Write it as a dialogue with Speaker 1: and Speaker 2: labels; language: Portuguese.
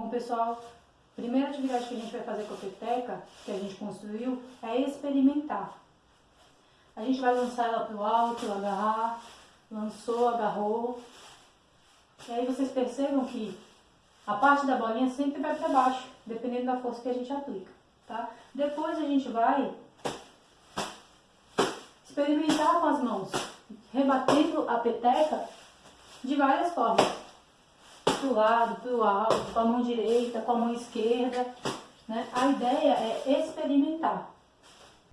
Speaker 1: Bom, pessoal, primeira atividade que a gente vai fazer com a peteca, que a gente construiu, é experimentar. A gente vai lançar ela para o alto, agarrar, lançou, agarrou. E aí vocês percebam que a parte da bolinha sempre vai para baixo, dependendo da força que a gente aplica, tá? Depois a gente vai experimentar com as mãos, rebatendo a peteca de várias formas. Pro lado, pro alto, com a mão direita, com a mão esquerda, né? A ideia é.